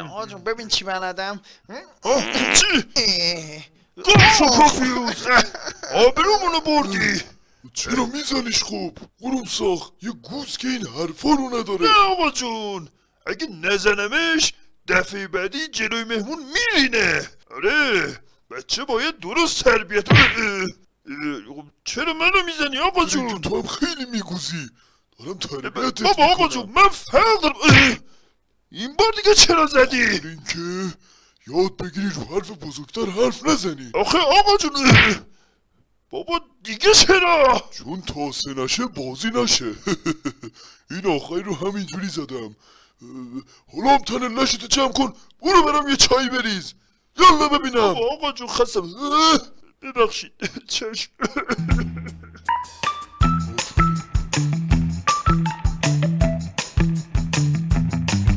آقا جون ببین چی بلدم. چی؟ اه، گم پوفیوز آبرومونو بردی. چرا میزنیش خب قروم ساخت. یه گوز که این حرفا رو نداره. نه آقا جون. اگه نزنمش دفعه بعدی جلوی مهمون میرینه آره بچه باید درست تربیت اه، چرا منو می‌زنی آقا جون؟ تو هم خیلی میگوزی. دارم تربیتت بابا آقا جون من فرق دارم. این بار دیگه چرا زدی؟ اینکه یاد بگیری رو حرف بزرگتر حرف نزنی. آخه آقا جون اه، بابا دیگه چرا؟ چون تا سه نشه بازی نشه. این آخری رو همینجوری زدم. حالا هم تن لشتو جمع کن. برو برم یه چای بریز. یالا ببینم. آقا جون خستم. ببخشید. چشم.